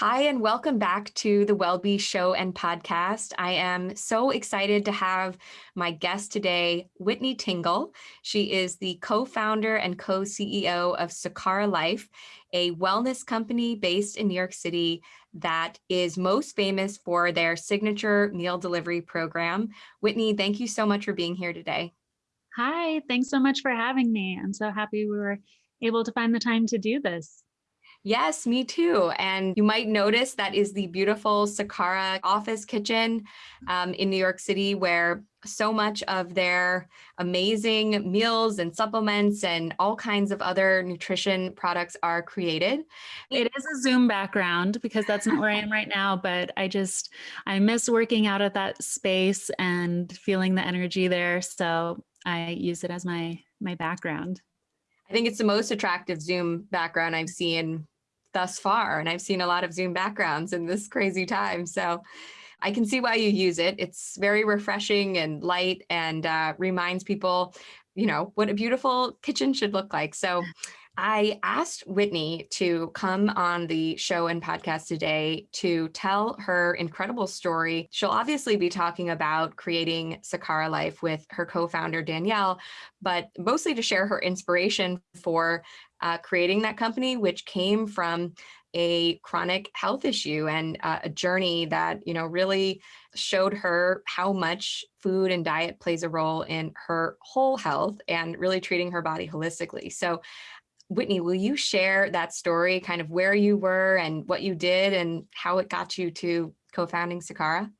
Hi, and welcome back to the WellBe Show and Podcast. I am so excited to have my guest today, Whitney Tingle. She is the co founder and co CEO of Sakara Life, a wellness company based in New York City that is most famous for their signature meal delivery program. Whitney, thank you so much for being here today. Hi, thanks so much for having me. I'm so happy we were able to find the time to do this. Yes, me too. And you might notice that is the beautiful Sakara office kitchen um, in New York City, where so much of their amazing meals and supplements and all kinds of other nutrition products are created. It is a Zoom background because that's not where I am right now, but I just, I miss working out at that space and feeling the energy there. So I use it as my, my background. I think it's the most attractive Zoom background I've seen thus far. And I've seen a lot of Zoom backgrounds in this crazy time. So I can see why you use it. It's very refreshing and light and uh, reminds people, you know, what a beautiful kitchen should look like. So I asked Whitney to come on the show and podcast today to tell her incredible story. She'll obviously be talking about creating Sakara Life with her co founder, Danielle, but mostly to share her inspiration for uh, creating that company, which came from a chronic health issue and uh, a journey that you know really showed her how much food and diet plays a role in her whole health and really treating her body holistically so whitney will you share that story kind of where you were and what you did and how it got you to co-founding sakara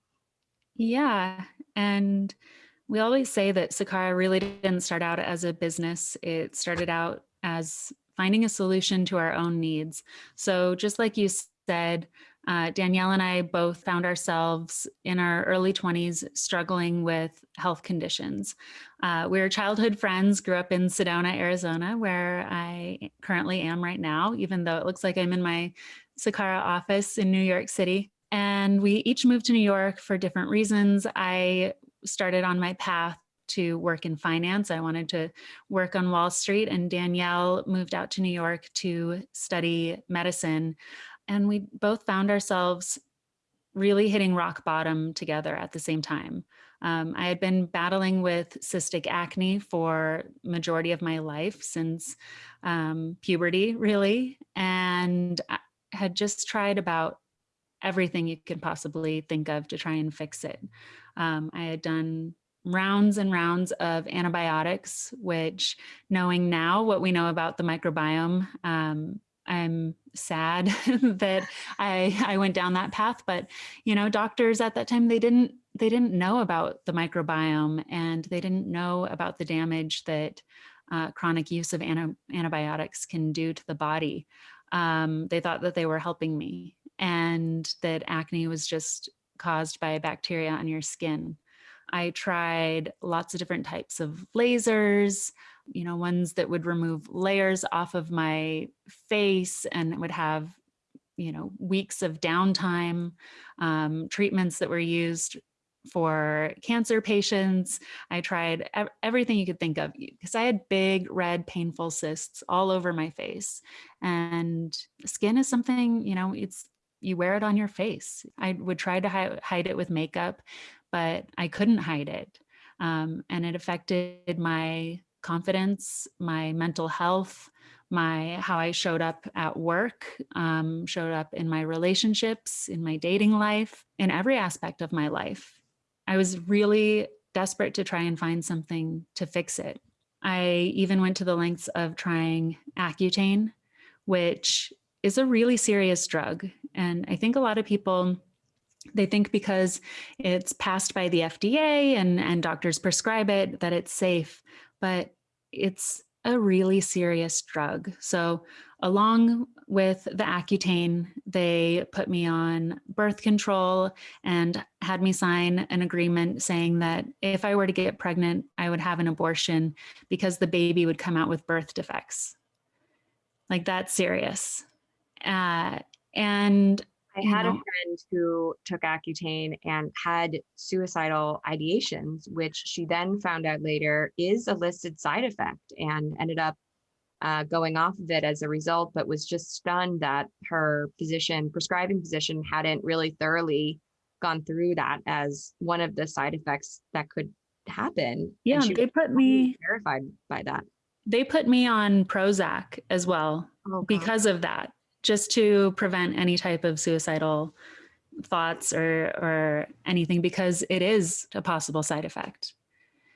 yeah and we always say that sakara really didn't start out as a business it started out as finding a solution to our own needs. So, just like you said, uh, Danielle and I both found ourselves in our early 20s struggling with health conditions. Uh, we were childhood friends, grew up in Sedona, Arizona, where I currently am right now, even though it looks like I'm in my Sakara office in New York City. And we each moved to New York for different reasons. I started on my path to work in finance. I wanted to work on Wall Street, and Danielle moved out to New York to study medicine. And we both found ourselves really hitting rock bottom together at the same time. Um, I had been battling with cystic acne for majority of my life since um, puberty, really, and I had just tried about everything you could possibly think of to try and fix it. Um, I had done rounds and rounds of antibiotics, which knowing now what we know about the microbiome, um, I'm sad that I I went down that path. But you know, doctors at that time they didn't they didn't know about the microbiome and they didn't know about the damage that uh, chronic use of anti- antibiotics can do to the body. Um, they thought that they were helping me and that acne was just caused by bacteria on your skin. I tried lots of different types of lasers, you know, ones that would remove layers off of my face and would have, you know, weeks of downtime, um, treatments that were used for cancer patients. I tried ev- everything you could think of because I had big, red, painful cysts all over my face. And skin is something, you know, it's you wear it on your face. I would try to hi- hide it with makeup, but I couldn't hide it. Um, and it affected my confidence, my mental health, my how I showed up at work, um, showed up in my relationships, in my dating life, in every aspect of my life. I was really desperate to try and find something to fix it. I even went to the lengths of trying Accutane, which is a really serious drug. And I think a lot of people they think because it's passed by the FDA and, and doctors prescribe it that it's safe, but it's a really serious drug. So, along with the Accutane, they put me on birth control and had me sign an agreement saying that if I were to get pregnant, I would have an abortion because the baby would come out with birth defects. Like, that's serious. Uh, and I had a friend who took Accutane and had suicidal ideations, which she then found out later is a listed side effect and ended up uh, going off of it as a result, but was just stunned that her physician, prescribing physician, hadn't really thoroughly gone through that as one of the side effects that could happen. Yeah, they put me terrified by that. they put me on Prozac as well Oh, because of that, just to prevent any type of suicidal thoughts or or anything because it is a possible side effect.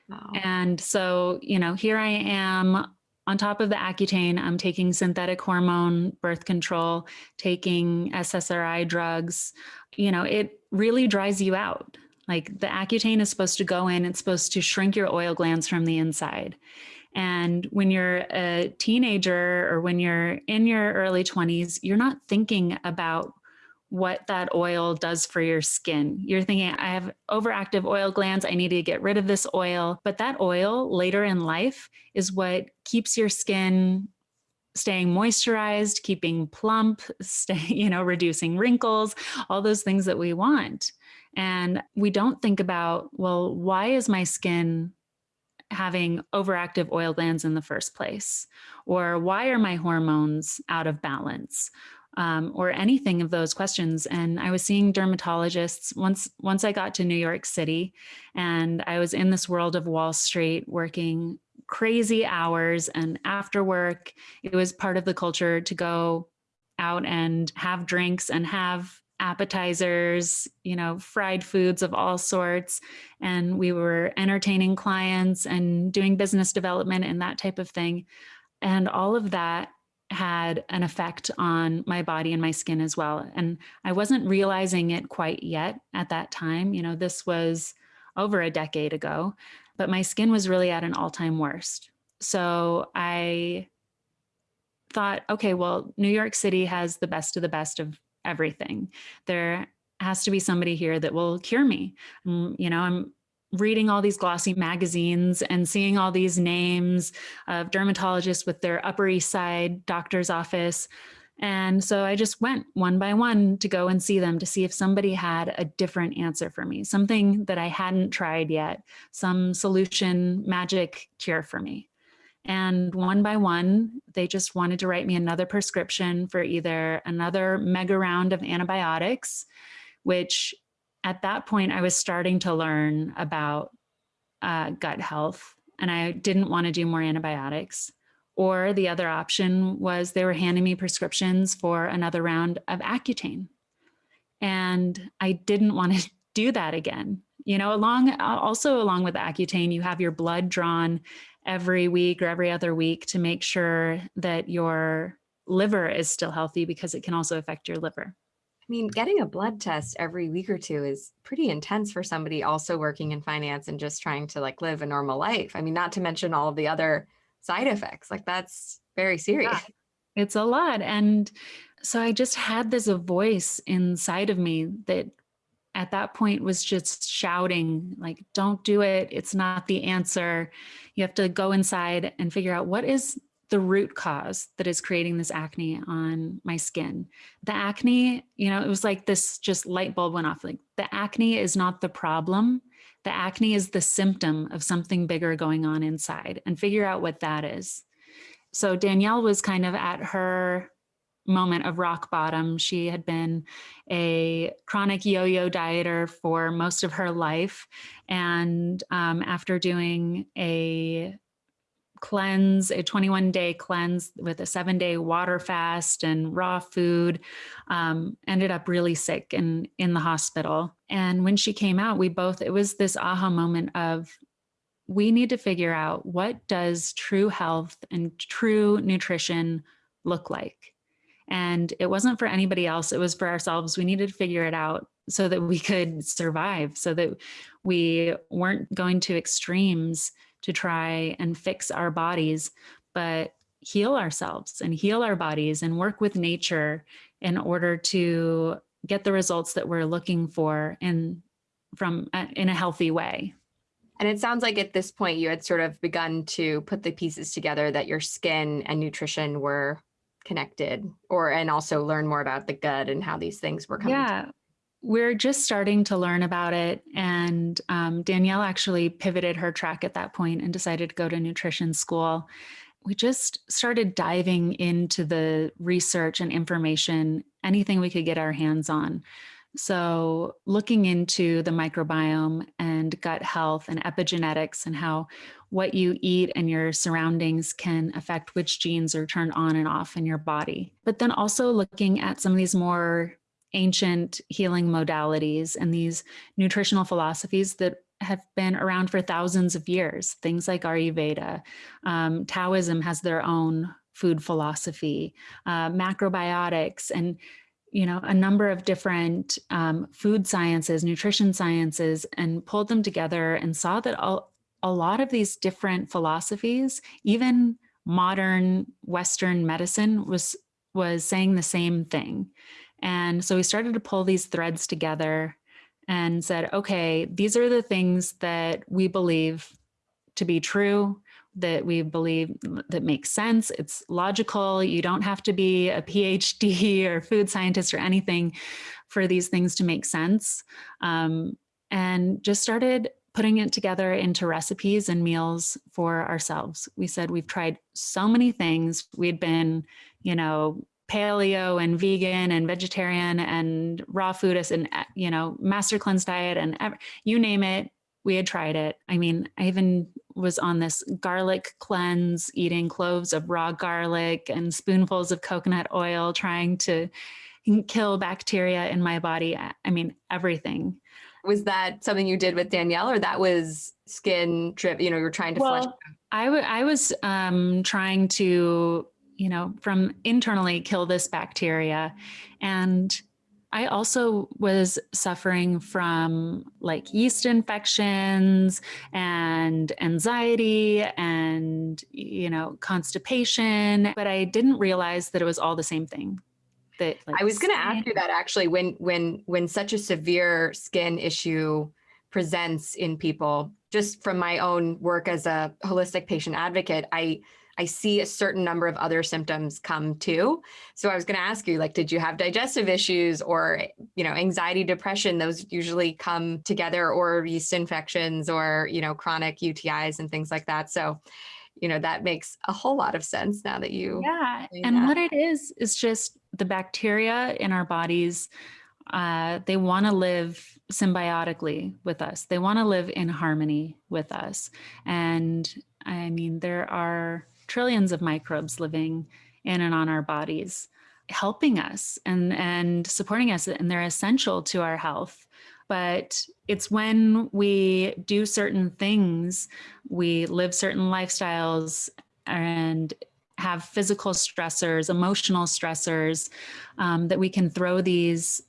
Wow. And so, you know, here I am on top of the Accutane, I'm taking synthetic hormone birth control, taking SSRI drugs. You know, it really dries you out. Like the Accutane is supposed to go in, it's supposed to shrink your oil glands from the inside. And when you're a teenager or when you're in your early 20s, you're not thinking about what that oil does for your skin. You're thinking, I have overactive oil glands. I need to get rid of this oil. But that oil later in life is what keeps your skin staying moisturized, keeping plump, stay, you know, reducing wrinkles, all those things that we want. And we don't think about, well, why is my skin having overactive oil glands in the first place? Or why are my hormones out of balance? um, or anything of those questions. And I was seeing dermatologists once once I got to New York City, and I was in this world of Wall Street working crazy hours. And after work, it was part of the culture to go out and have drinks and have appetizers, you know, fried foods of all sorts. And we were entertaining clients and doing business development and that type of thing. And all of that had an effect on my body and my skin as well. And I wasn't realizing it quite yet at that time. You know, this was over a decade ago, but my skin was really at an all time worst. So I thought, okay, well, New York City has the best of the best of everything. There has to be somebody here that will cure me. Um, you know, I'm reading all these glossy magazines and seeing all these names of dermatologists with their Upper East Side doctor's office. And so I just went one by one to go and see them to see if somebody had a different answer for me, something that I hadn't tried yet, some solution, magic cure for me. And one by one, they just wanted to write me another prescription for either another mega round of antibiotics, which at that point, I was starting to learn about uh, gut health and I didn't want to do more antibiotics. Or the other option was they were handing me prescriptions for another round of Accutane. And I didn't want to do that again. You know, along also along with Accutane, you have your blood drawn every week or every other week to make sure that your liver is still healthy because it can also affect your liver. I mean, getting a blood test every week or two is pretty intense for somebody also working in finance and just trying to like live a normal life. I mean, not to mention all of the other side effects. Like that's very serious. Yeah, it's a lot. And so I just had this voice inside of me that at that point was just shouting like don't do it it's not the answer you have to go inside and figure out what is the root cause that is creating this acne on my skin. The acne, you know, it was like this just light bulb went off. Like the acne is not the problem. The acne is the symptom of something bigger going on inside and figure out what that is. So Danielle was kind of at her moment of rock bottom. She had been a chronic yo-yo dieter for most of her life. And um, after doing a cleanse, a 21 day cleanse with a seven day water fast and raw food, um, ended up really sick and in the hospital. And when she came out, we both, it was this aha moment of, we need to figure out what does true health and true nutrition look like? And it wasn't for anybody else, it was for ourselves. We needed to figure it out so that we could survive, so that we weren't going to extremes to try and fix our bodies, but heal ourselves and heal our bodies and work with nature in order to get the results that we're looking for in from uh, in a healthy way. And it sounds like at this point you had sort of begun to put the pieces together that your skin and nutrition were connected or and also learn more about the gut and how these things were coming. Yeah. We're just starting to learn about it. And um, Danielle actually pivoted her track at that point and decided to go to nutrition school. we just started diving into the research and information, anything we could get our hands on. So, looking into the microbiome and gut health and epigenetics and how what you eat and your surroundings can affect which genes are turned on and off in your body. But then also looking at some of these more ancient healing modalities and these nutritional philosophies that have been around for thousands of years. Things like Ayurveda, um, Taoism has their own food philosophy, uh, macrobiotics, and you know a number of different um, food sciences, nutrition sciences, and pulled them together and saw that all, a lot of these different philosophies, even modern Western medicine, was was saying the same thing. And so we started to pull these threads together and said, okay, these are the things that we believe to be true, that we believe that makes sense. It's logical. You don't have to be a PhD or food scientist or anything for these things to make sense. Um, and just started putting it together into recipes and meals for ourselves. We said we've tried so many things. We'd been, you know, paleo and vegan and vegetarian and raw foodist and uh, you know master cleanse diet and you name it we had tried it i mean i even was on this garlic cleanse eating cloves of raw garlic and spoonfuls of coconut oil trying to kill bacteria in my body i mean everything was that something you did with danielle or that was skin trip you know you're trying to well, flush I, I was um, trying to you know, from internally kill this bacteria. And I also was suffering from like yeast infections and anxiety and, you know, constipation, but I didn't realize that it was all the same thing. That like, I was going to ask you that actually when when when such a severe skin issue presents in people just from my own work as a holistic patient advocate I I see a certain number of other symptoms come too. So I was going to ask you, like, did you have digestive issues or, you know, anxiety, depression? Those usually come together, or yeast infections, or you know, chronic UTIs and things like that. So, you know, that makes a whole lot of sense now that you. Yeah, and that. what it is is just the bacteria in our bodies. Uh, they want to live symbiotically with us. They want to live in harmony with us. And I mean, there are trillions of microbes living in and on our bodies helping us and and supporting us and they're essential to our health but it's when we do certain things we live certain lifestyles and have physical stressors emotional stressors um, that we can throw these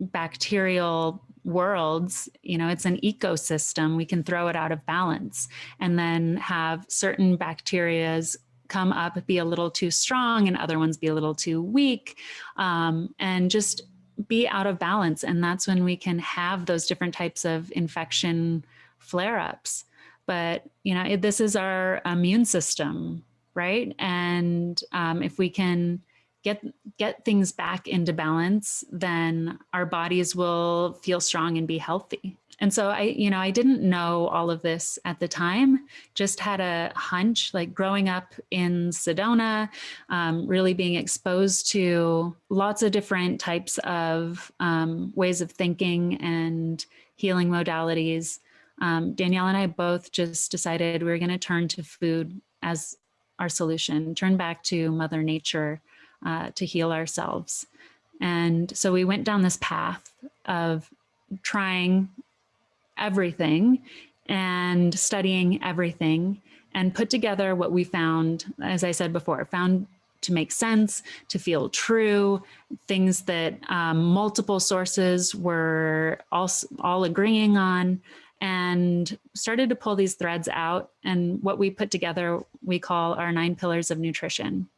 bacterial worlds you know it's an ecosystem. We can throw it out of balance and then have certain bacterias come up be a little too strong and other ones be a little too weak um, and just be out of balance. And that's when we can have those different types of infection flare-ups. But you know this is our immune system right and um, if we can get get things back into balance then our bodies will feel strong and be healthy and so I, you know, I didn't know all of this at the time, just had a hunch like growing up in Sedona, um, really being exposed to lots of different types of um, ways of thinking and healing modalities. Um, Danielle and I both just decided we were going to turn to food as our solution, turn back to Mother Nature uh, to heal ourselves. And so we went down this path of trying everything and studying everything and put together what we found, as I said before, found to make sense, to feel true, things that um, multiple sources were all, all agreeing on, and started to pull these threads out. And what we put together, we call our nine pillars of nutrition.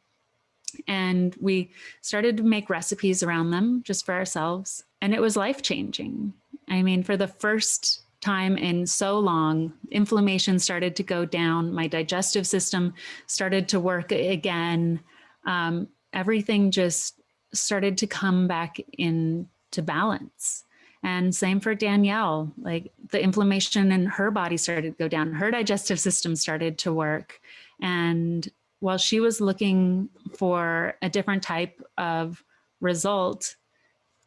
And we started to make recipes around them just for ourselves. And it was life changing. I mean, for the first time in so long. Inflammation started to go down. My digestive system started to work again. Um, everything just started to come back into balance. And same for Danielle, like the inflammation in her body started to go down. Her digestive system started to work. And while she was looking for a different type of result,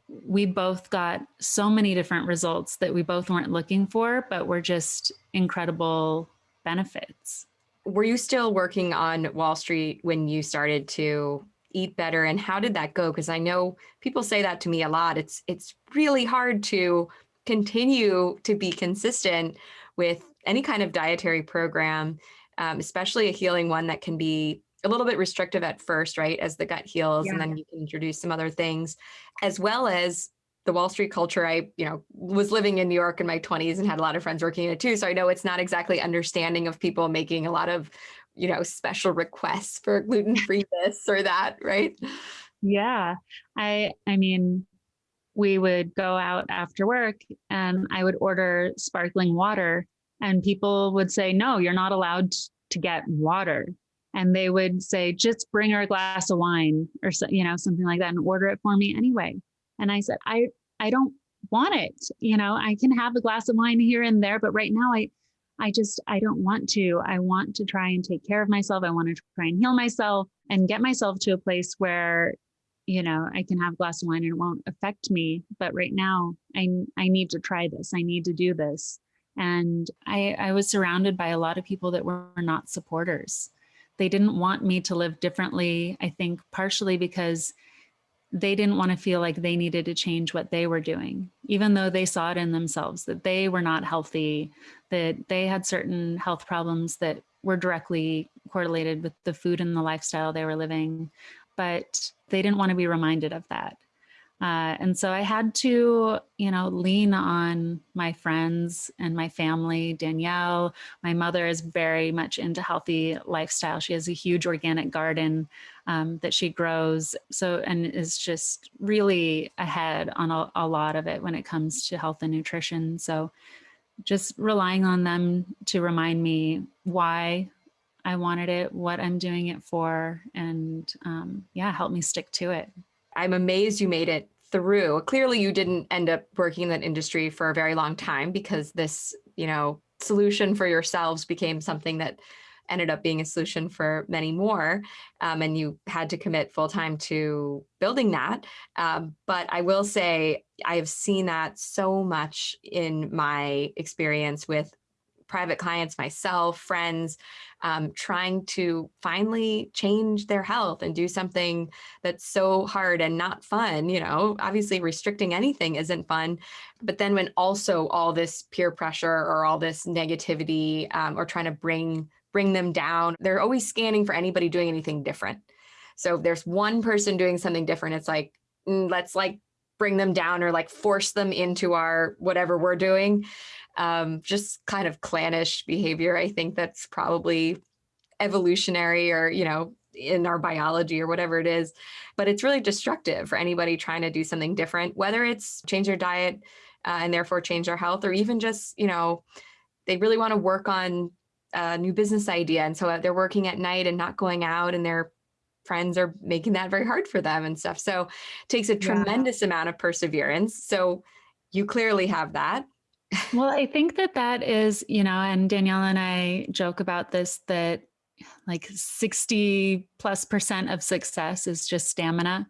we both got so many different results that we both weren't looking for, but were just incredible benefits. Were you still working on Wall Street when you started to eat better and how did that go because I know people say that to me a lot it's it's really hard to continue to be consistent with any kind of dietary program um, especially a healing one that can be a little bit restrictive at first right as the gut heals yeah. and then you can introduce some other things as well as the Wall Street culture, I, you know, was living in New York in my 20s and had a lot of friends working in it too. So I know it's not exactly understanding of people making a lot of, you know, special requests for gluten-free this or that, right? Yeah. I I mean, we would go out after work and I would order sparkling water and people would say, "No, you're not allowed to get water." And they would say, "Just bring her a glass of wine or so, you know, something like that and order it for me anyway." And I said, I, I don't want it. You know, I can have a glass of wine here and there, but right now I, I just, I don't want to. I want to try and take care of myself. I want to try and heal myself and get myself to a place where, you know, I can have a glass of wine and it won't affect me. But right now I, I need to try this. I need to do this. And I, I was surrounded by a lot of people that were not supporters. They didn't want me to live differently. I think partially because they didn't want to feel like they needed to change what they were doing, even though they saw it in themselves that they were not healthy, that they had certain health problems that were directly correlated with the food and the lifestyle they were living. But they didn't want to be reminded of that. Uh, and so I had to, you know, lean on my friends and my family. Danielle, my mother is very much into healthy lifestyle. She has a huge organic garden um, that she grows. So, and is just really ahead on a, a lot of it when it comes to health and nutrition. So just relying on them to remind me why I wanted it, what I'm doing it for, and um, yeah, help me stick to it. I'm amazed you made it through. Clearly, you didn't end up working in that industry for a very long time because this, you know, solution for yourselves became something that ended up being a solution for many more. Um, and you had to commit full time to building that. Um, but I will say, I have seen that so much in my experience with private clients, myself, friends, um, trying to finally change their health and do something that's so hard and not fun. You know, obviously restricting anything isn't fun. But then when also all this peer pressure or all this negativity um, or trying to bring bring them down, they're always scanning for anybody doing anything different. So if there's one person doing something different, it's like, mm, let's like bring them down or like force them into our whatever we're doing um, just kind of clannish behavior. I think that's probably evolutionary or, you know, in our biology or whatever it is, but it's really destructive for anybody trying to do something different, whether it's change their diet uh, and therefore change their health, or even just, you know, they really want to work on a new business idea. And so uh, they're working at night and not going out and their friends are making that very hard for them and stuff. So it takes a tremendous yeah. amount of perseverance. So you clearly have that well, I think that that is, you know, and Danielle and I joke about this that like 60 plus percent of success is just stamina,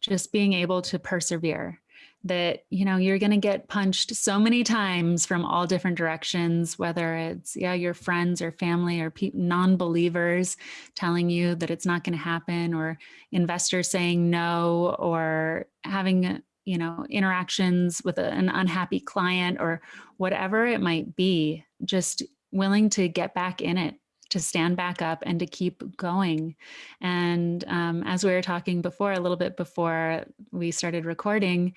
just being able to persevere. That, you know, you're going to get punched so many times from all different directions, whether it's, yeah, your friends or family or non believers telling you that it's not going to happen, or investors saying no, or having you know, interactions with a, an unhappy client or whatever it might be, just willing to get back in it, to stand back up and to keep going. And um, as we were talking before, a little bit before we started recording,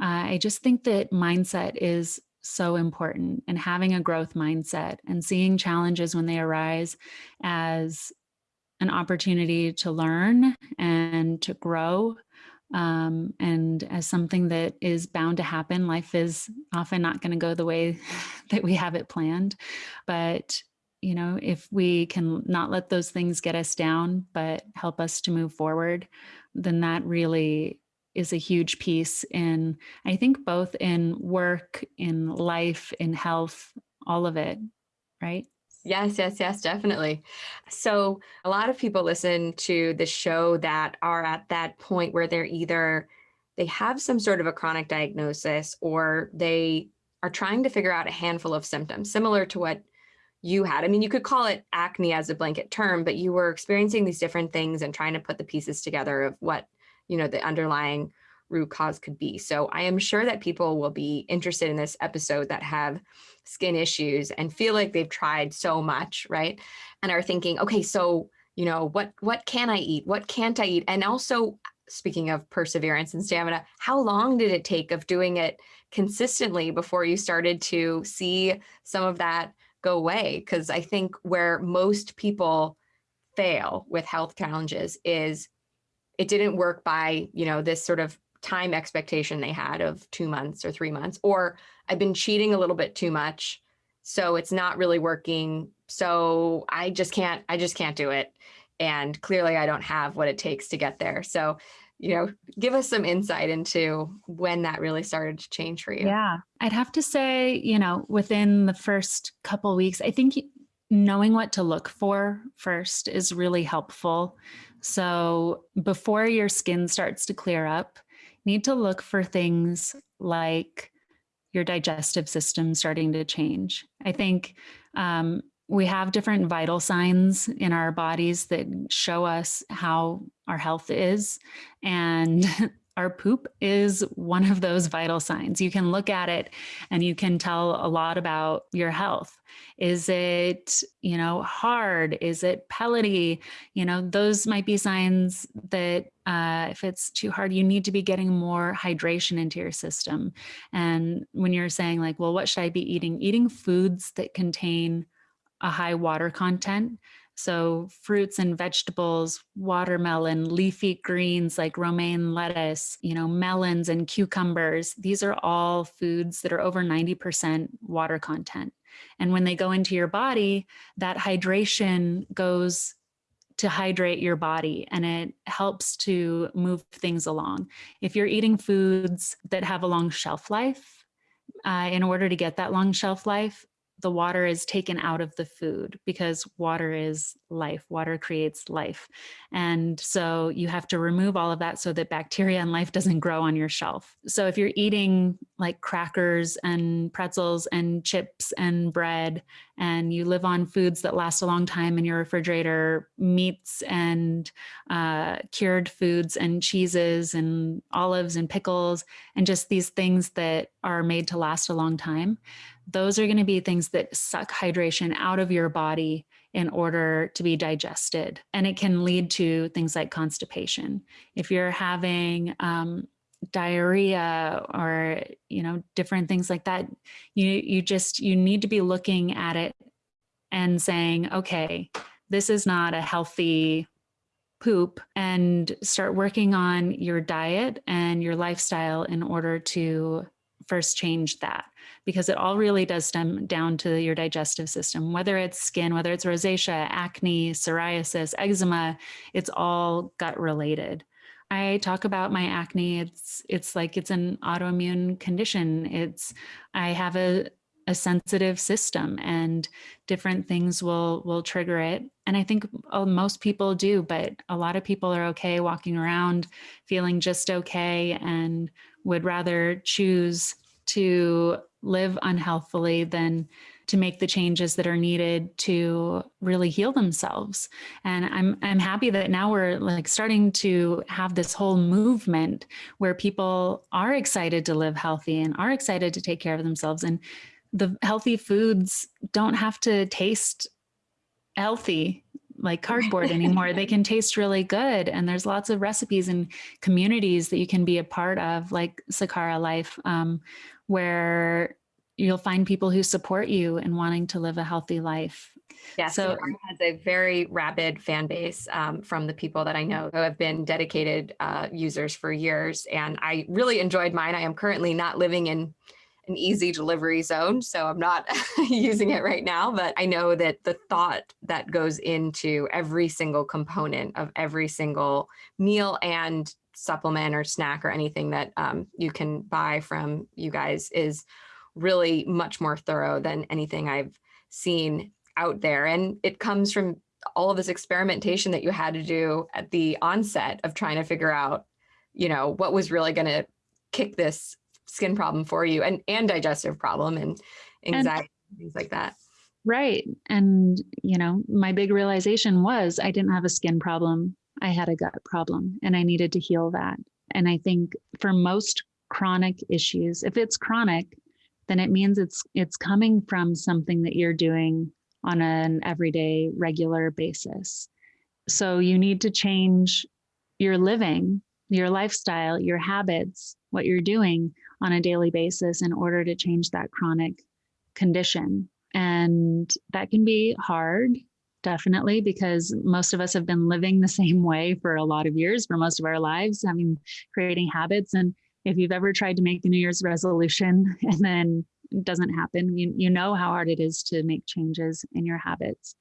uh, I just think that mindset is so important and having a growth mindset and seeing challenges when they arise as an opportunity to learn and to grow um, and as something that is bound to happen. Life is often not going to go the way that we have it planned. But, you know, if we can not let those things get us down, but help us to move forward, then that really is a huge piece in, I think, both in work, in life, in health, all of it, right? Yes, yes, yes, definitely. So a lot of people listen to the show that are at that point where they're either they have some sort of a chronic diagnosis or they are trying to figure out a handful of symptoms similar to what you had. I mean, you could call it acne as a blanket term, but you were experiencing these different things and trying to put the pieces together of what, you know, the underlying root cause could be. So I am sure that people will be interested in this episode that have skin issues and feel like they've tried so much, right? And are thinking, okay, so, you know, what what can I eat? What can't I eat? And also speaking of perseverance and stamina, how long did it take of doing it consistently before you started to see some of that go away? Because I think where most people fail with health challenges is it didn't work by, you know, this sort of time expectation they had of two months or three months, or I've been cheating a little bit too much. So it's not really working. So I just can't, I just can't do it. And clearly I don't have what it takes to get there. So you know, give us some insight into when that really started to change for you. Yeah. I'd have to say, you know, within the first couple weeks, I think knowing what to look for first is really helpful. So before your skin starts to clear up, need to look for things like your digestive system starting to change. I think um, we have different vital signs in our bodies that show us how our health is. And our poop is one of those vital signs. You can look at it and you can tell a lot about your health. Is it, you know, hard? Is it pellety? You know, those might be signs that uh, if it's too hard, you need to be getting more hydration into your system. And when you're saying like, well, what should I be eating? Eating foods that contain a high water content. So fruits and vegetables, watermelon, leafy greens like romaine lettuce, you know, melons and cucumbers. These are all foods that are over 90% water content. And when they go into your body, that hydration goes to hydrate your body and it helps to move things along. If you're eating foods that have a long shelf life, uh, in order to get that long shelf life, the water is taken out of the food because water is life. Water creates life. And so you have to remove all of that so that bacteria and life doesn't grow on your shelf. So if you're eating like crackers and pretzels and chips and bread, and you live on foods that last a long time in your refrigerator, meats and uh, cured foods and cheeses and olives and pickles, and just these things that are made to last a long time, those are going to be things that suck hydration out of your body in order to be digested. And it can lead to things like constipation. If you're having um, diarrhea or, you know, different things like that, you, you just, you need to be looking at it and saying, okay, this is not a healthy poop and start working on your diet and your lifestyle in order to first change that because it all really does stem down to your digestive system, whether it's skin, whether it's rosacea, acne, psoriasis, eczema, it's all gut related. I talk about my acne. It's it's like it's an autoimmune condition. It's I have a a sensitive system and different things will will trigger it and i think uh, most people do but a lot of people are okay walking around feeling just okay and would rather choose to live unhealthily than to make the changes that are needed to really heal themselves. And I'm I'm happy that now we're like starting to have this whole movement where people are excited to live healthy and are excited to take care of themselves and the healthy foods don't have to taste healthy like cardboard anymore. they can taste really good. And there's lots of recipes and communities that you can be a part of, like Sakara Life, um, where you'll find people who support you in wanting to live a healthy life. Yes, so it has a very rabid fan base um, from the people that I know who have been dedicated uh, users for years. And I really enjoyed mine. I am currently not living in an easy delivery zone, so I'm not using it right now, but I know that the thought that goes into every single component of every single meal and supplement or snack or anything that um, you can buy from you guys is really much more thorough than anything I've seen out there. And it comes from all of this experimentation that you had to do at the onset of trying to figure out, you know, what was really going to kick this skin problem for you and, and digestive problem and anxiety, and, things like that. Right. And, you know, my big realization was I didn't have a skin problem. I had a gut problem and I needed to heal that. And I think for most chronic issues, if it's chronic, then it means it's it's coming from something that you're doing on an everyday regular basis. So you need to change your living, your lifestyle, your habits, what you're doing on a daily basis in order to change that chronic condition. And that can be hard, definitely, because most of us have been living the same way for a lot of years, for most of our lives, I mean, creating habits. And if you've ever tried to make a New Year's resolution and then it doesn't happen, you, you know how hard it is to make changes in your habits.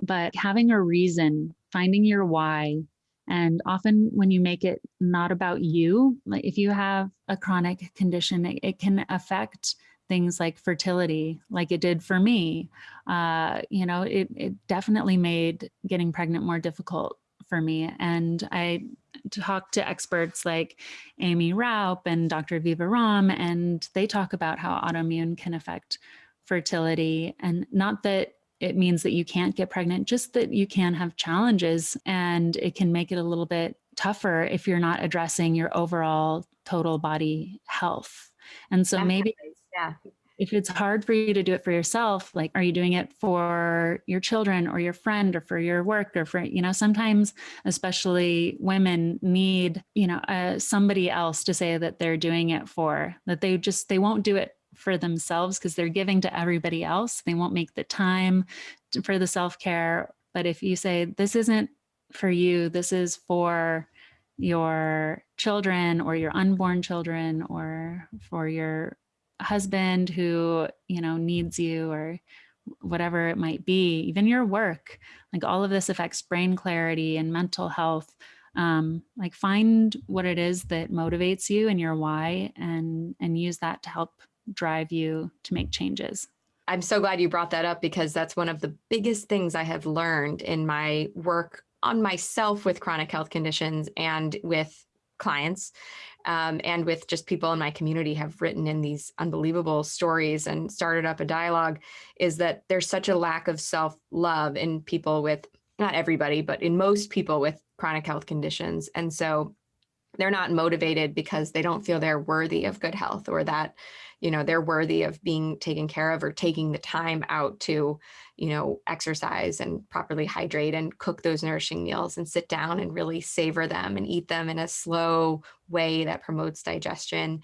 But having a reason, finding your why, and often when you make it not about you, like if you have a chronic condition, it, it can affect things like fertility, like it did for me. Uh, you know, it, it definitely made getting pregnant more difficult for me. And I talked to experts like Amy Raup and Dr. Aviva Romm, and they talk about how autoimmune can affect fertility. And not that it means that you can't get pregnant, just that you can have challenges and it can make it a little bit tougher if you're not addressing your overall total body health. And so maybe yeah. if it's hard for you to do it for yourself, like, are you doing it for your children or your friend or for your work or for, you know, sometimes, especially women need, you know, uh, somebody else to say that they're doing it for, that they just, they won't do it for themselves because they're giving to everybody else. They won't make the time for the self-care. But if you say, this isn't for you, this is for your children or your unborn children or for your husband who, you know, needs you or whatever it might be, even your work, like all of this affects brain clarity and mental health. Um, like find what it is that motivates you and your why and, and use that to help drive you to make changes. I'm so glad you brought that up because that's one of the biggest things I have learned in my work on myself with chronic health conditions and with clients um, and with just people in my community have written in these unbelievable stories and started up a dialogue is that there's such a lack of self-love in people with not everybody, but in most people with chronic health conditions. And so they're not motivated because they don't feel they're worthy of good health or that you know, they're worthy of being taken care of or taking the time out to, you know, exercise and properly hydrate and cook those nourishing meals and sit down and really savor them and eat them in a slow way that promotes digestion.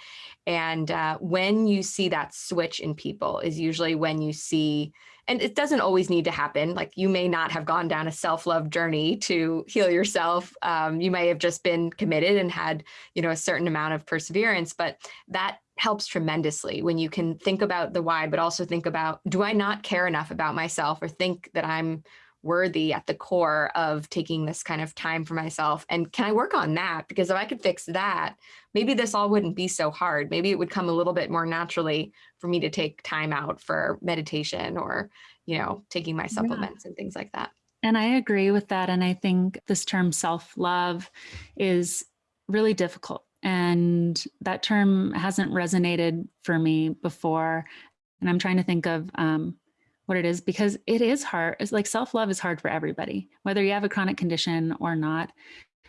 And uh, when you see that switch in people is usually when you see and it doesn't always need to happen. Like you may not have gone down a self-love journey to heal yourself. Um, you may have just been committed and had, you know, a certain amount of perseverance, but that helps tremendously when you can think about the why, but also think about, do I not care enough about myself or think that I'm worthy at the core of taking this kind of time for myself? And can I work on that? Because if I could fix that, maybe this all wouldn't be so hard. Maybe it would come a little bit more naturally for me to take time out for meditation or, you know, taking my supplements yeah. and things like that. And I agree with that. And I think this term self-love is really difficult and that term hasn't resonated for me before. And I'm trying to think of um, what it is because it is hard. It's like self-love is hard for everybody, whether you have a chronic condition or not.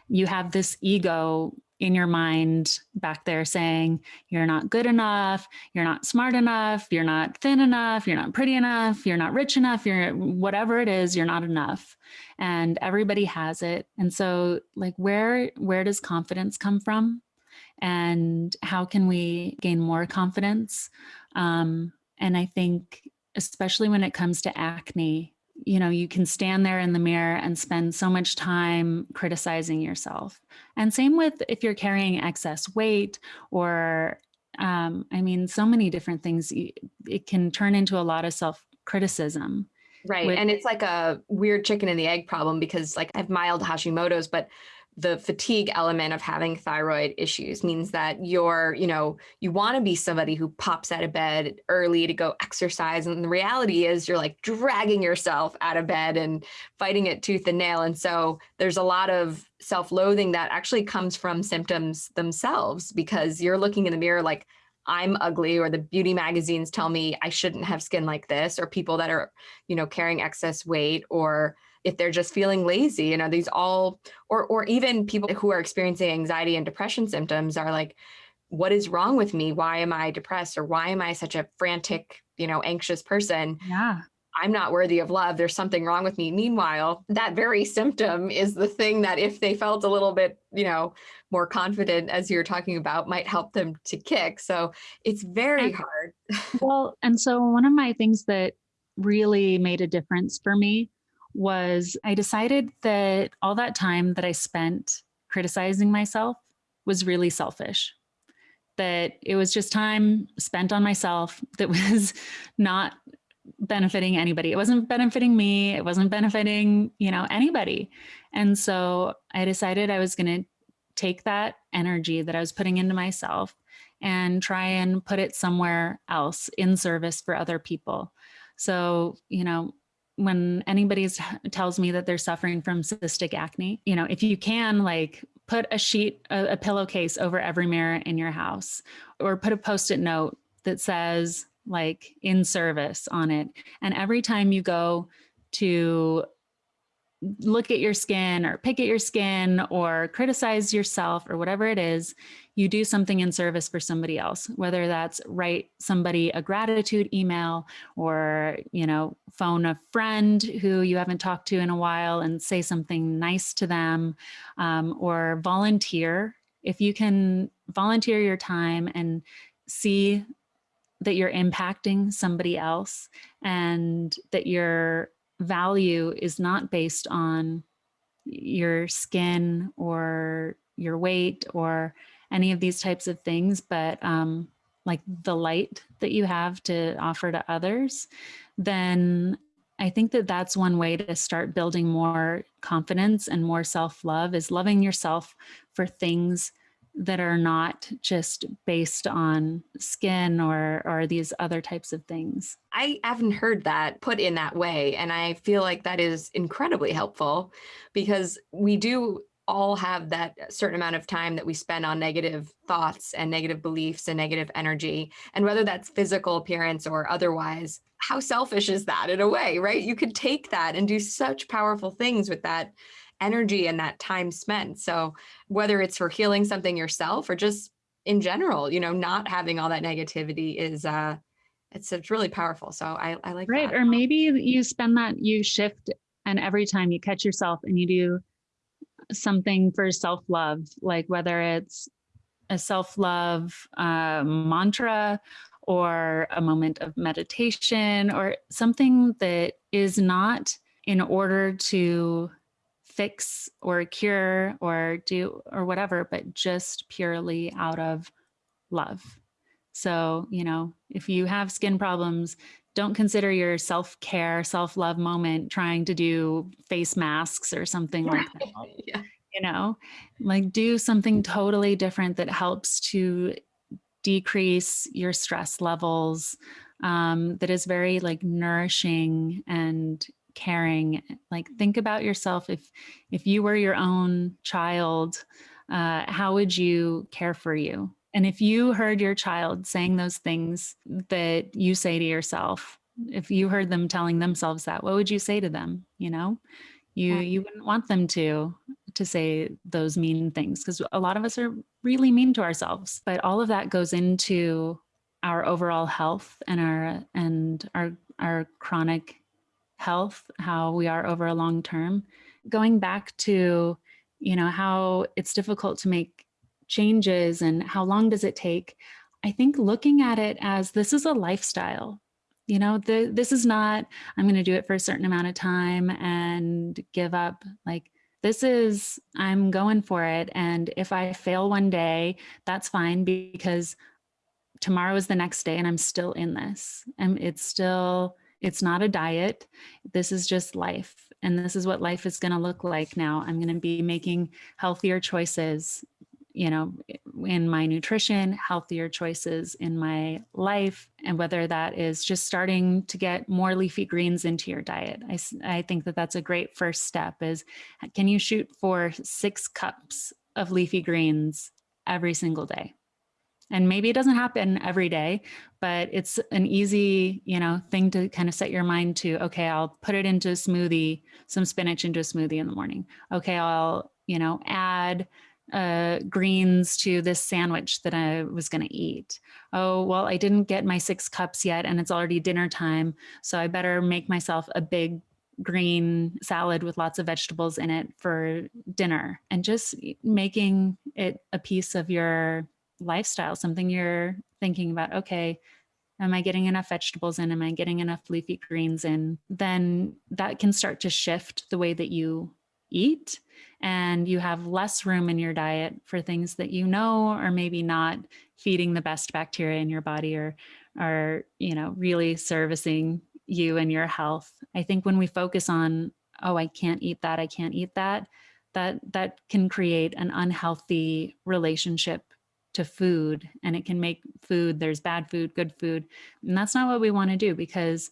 You have this ego in your mind back there saying you're not good enough, you're not smart enough, you're not thin enough, you're not pretty enough, you're not rich enough, you're whatever it is, you're not enough. And everybody has it. And so like where where does confidence come from? And how can we gain more confidence? Um, and I think, especially when it comes to acne, you know, you can stand there in the mirror and spend so much time criticizing yourself. And same with if you're carrying excess weight or, um, I mean, so many different things, it can turn into a lot of self-criticism. Right. With, and it's like a weird chicken and the egg problem because like I have mild Hashimoto's, but the fatigue element of having thyroid issues means that you're, you know, you want to be somebody who pops out of bed early to go exercise. And the reality is you're like dragging yourself out of bed and fighting it tooth and nail. And so there's a lot of self loathing that actually comes from symptoms themselves because you're looking in the mirror like, I'm ugly or the beauty magazines tell me I shouldn't have skin like this or people that are, you know, carrying excess weight or if they're just feeling lazy, you know, these all, or, or even people who are experiencing anxiety and depression symptoms are like, what is wrong with me? Why am I depressed? Or why am I such a frantic, you know, anxious person? Yeah. I'm not worthy of love. There's something wrong with me. Meanwhile, that very symptom is the thing that if they felt a little bit, you know, more confident, as you're talking about, might help them to kick. So it's very hard. Well, and so one of my things that really made a difference for me was I decided that all that time that I spent criticizing myself was really selfish. That it was just time spent on myself that was not benefiting anybody. It wasn't benefiting me. It wasn't benefiting, you know, anybody. And so I decided I was going to take that energy that I was putting into myself and try and put it somewhere else in service for other people. So, you know, when anybody tells me that they're suffering from cystic acne, you know, if you can like put a sheet, a, a pillowcase over every mirror in your house or put a post-it note that says like in service on it. And every time you go to look at your skin or pick at your skin or criticize yourself or whatever it is, you do something in service for somebody else, whether that's write somebody a gratitude email or, you know, phone a friend who you haven't talked to in a while and say something nice to them um, or volunteer. If you can volunteer your time and see that you're impacting somebody else and that your value is not based on your skin or your weight or any of these types of things, but um, like the light that you have to offer to others, then I think that that's one way to start building more confidence and more self-love is loving yourself for things that are not just based on skin or or these other types of things. I haven't heard that put in that way. And I feel like that is incredibly helpful because we do all have that certain amount of time that we spend on negative thoughts and negative beliefs and negative energy. And whether that's physical appearance or otherwise, how selfish is that in a way, right? You could take that and do such powerful things with that energy and that time spent. So whether it's for healing something yourself or just in general, you know, not having all that negativity is uh it's it's really powerful. So I, I like Right. that. Or maybe you spend that, you shift, and every time you catch yourself and you do something for self love, like whether it's a self love uh, mantra or a moment of meditation or something that is not in order to fix or cure or do or whatever, but just purely out of love. So, you know, if you have skin problems, don't consider your self care, self love moment trying to do face masks or something like that. yeah. You know, like do something totally different that helps to decrease your stress levels, um, that is very like nourishing and caring. Like think about yourself if if you were your own child, uh, how would you care for you? And if you heard your child saying those things that you say to yourself, if you heard them telling themselves that, what would you say to them? You know, you you wouldn't want them to to say those mean things because a lot of us are really mean to ourselves. But all of that goes into our overall health and our and our our chronic health, how we are over a long term. Going back to, you know, how it's difficult to make changes and how long does it take? I think looking at it as this is a lifestyle. You know, the, this is not, I'm going to do it for a certain amount of time and give up. Like, this is, I'm going for it. And if I fail one day, that's fine because tomorrow is the next day and I'm still in this. And it's still, it's not a diet. This is just life. and this is what life is going to look like now. I'm going to be making healthier choices, you know, in my nutrition, healthier choices in my life, and whether that is just starting to get more leafy greens into your diet. I, I think that that's a great first step is can you shoot for six cups of leafy greens every single day? And maybe it doesn't happen every day, but it's an easy, you know, thing to kind of set your mind to, okay, I'll put it into a smoothie, some spinach into a smoothie in the morning. Okay, I'll, you know, add uh, greens to this sandwich that I was going to eat. Oh, well, I didn't get my six cups yet and it's already dinner time. So I better make myself a big green salad with lots of vegetables in it for dinner and just making it a piece of your lifestyle, something you're thinking about, okay, am I getting enough vegetables in? Am I getting enough leafy greens in? Then that can start to shift the way that you eat and you have less room in your diet for things that you know are maybe not feeding the best bacteria in your body or are you know really servicing you and your health i think when we focus on oh i can't eat that i can't eat that that that can create an unhealthy relationship to food and it can make food, there's bad food, good food. And that's not what we want to do because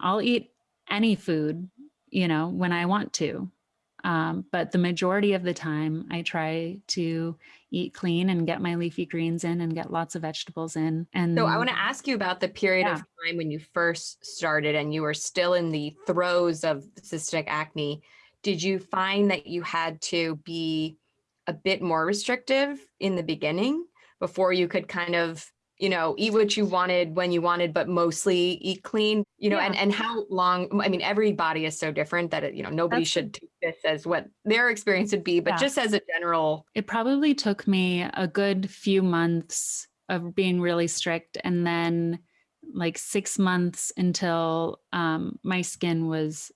I'll eat any food, you know, when I want to. Um, but the majority of the time I try to eat clean and get my leafy greens in and get lots of vegetables in. And so I want to ask you about the period yeah. of time when you first started and you were still in the throes of cystic acne. Did you find that you had to be a bit more restrictive in the beginning before you could kind of you know eat what you wanted when you wanted but mostly eat clean you know yeah. and and how long i mean every body is so different that it, you know nobody That's, should take this as what their experience would be but yeah. just as a general it probably took me a good few months of being really strict and then like six months until um, my skin was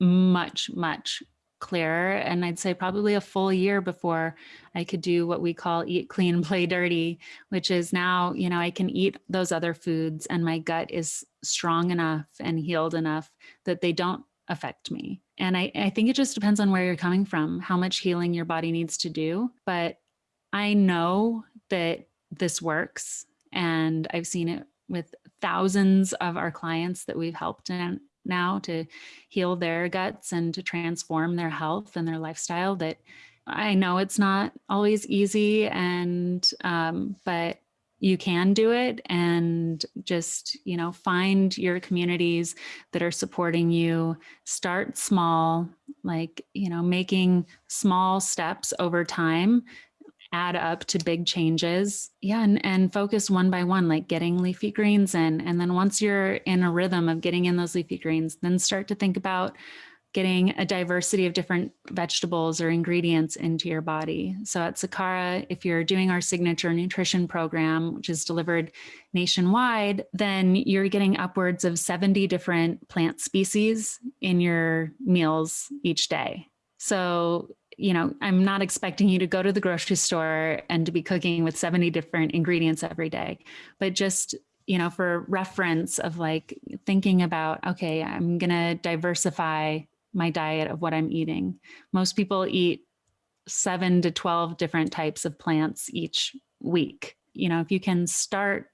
much much clearer. And I'd say probably a full year before I could do what we call eat clean, play dirty, which is now, you know, I can eat those other foods and my gut is strong enough and healed enough that they don't affect me. And I, I think it just depends on where you're coming from, how much healing your body needs to do. But I know that this works and I've seen it with thousands of our clients that we've helped and now to heal their guts and to transform their health and their lifestyle that I know it's not always easy and um, but you can do it and just you know find your communities that are supporting you. Start small like you know making small steps over time add up to big changes. Yeah, and, and focus one by one, like getting leafy greens in. And then once you're in a rhythm of getting in those leafy greens, then start to think about getting a diversity of different vegetables or ingredients into your body. So at Sakara, if you're doing our signature nutrition program, which is delivered nationwide, then you're getting upwards of 70 different plant species in your meals each day. So you know, I'm not expecting you to go to the grocery store and to be cooking with 70 different ingredients every day, but just, you know, for reference of like thinking about, okay, I'm going to diversify my diet of what I'm eating. Most people eat seven to 12 different types of plants each week. You know, if you can start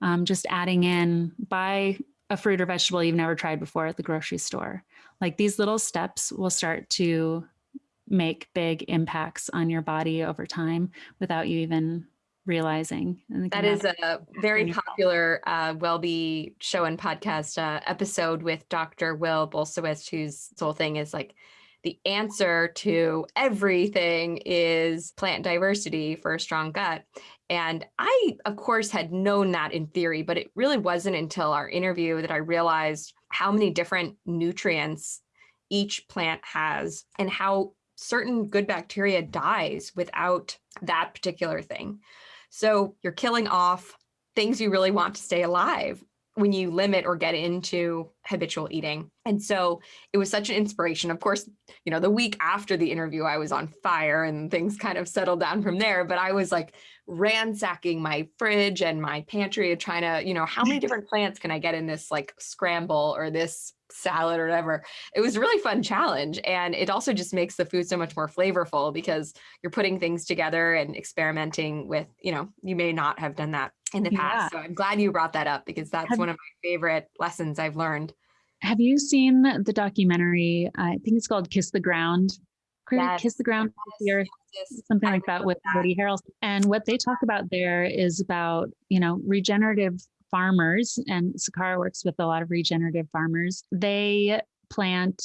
um, just adding in, buy a fruit or vegetable you've never tried before at the grocery store. Like these little steps will start to make big impacts on your body over time without you even realizing. That is a very popular uh, WellBe show and podcast uh, episode with Dr. Will Bulsiewicz, whose whole thing is like the answer to everything is plant diversity for a strong gut. And I, of course, had known that in theory, but it really wasn't until our interview that I realized how many different nutrients each plant has and how certain good bacteria dies without that particular thing. So you're killing off things you really want to stay alive. when you limit or get into habitual eating. And so it was such an inspiration. Of course, you know, the week after the interview, I was on fire and things kind of settled down from there. But I was like ransacking my fridge and my pantry and trying to, you know, how many different plants can I get in this like scramble or this salad or whatever. It was a really fun challenge. And it also just makes the food so much more flavorful because you're putting things together and experimenting with, you know, you may not have done that in the past. Yeah. So I'm glad you brought that up because that's have, one of my favorite lessons I've learned. Have you seen the documentary? I think it's called Kiss the Ground. Yes. Kiss the Ground, yes. Earth, something like that with that. Woody Harrelson. And what they talk about there is about, you know, regenerative farmers, and Sakara works with a lot of regenerative farmers. They plant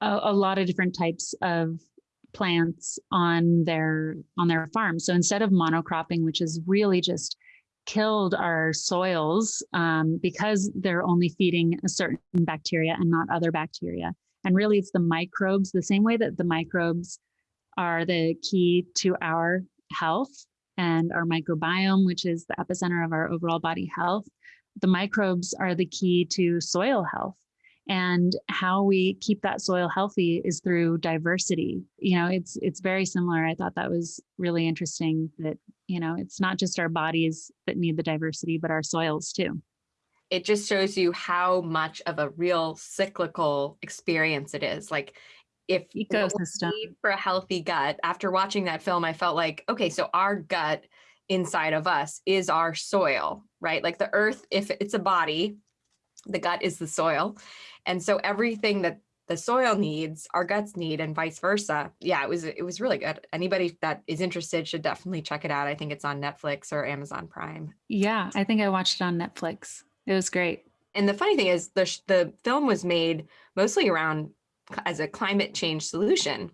a, a lot of different types of plants on their on their farm. So instead of monocropping, which is really just killed our soils um, because they're only feeding a certain bacteria and not other bacteria. And really, it's the microbes, the same way that the microbes are the key to our health and our microbiome, which is the epicenter of our overall body health. The microbes are the key to soil health. And how we keep that soil healthy is through diversity. You know, it's it's very similar. I thought that was really interesting that, you know, it's not just our bodies that need the diversity, but our soils too. It just shows you how much of a real cyclical experience it is. Like if ecosystem for a healthy gut, after watching that film, I felt like, okay, so our gut inside of us is our soil, right? Like the earth, if it's a body, the gut is the soil. And so everything that the soil needs, our guts need, and vice versa. Yeah, it was it was really good. Anybody that is interested should definitely check it out. I think it's on Netflix or Amazon Prime. Yeah, I think I watched it on Netflix. It was great. And the funny thing is, the the film was made mostly around as a climate change solution.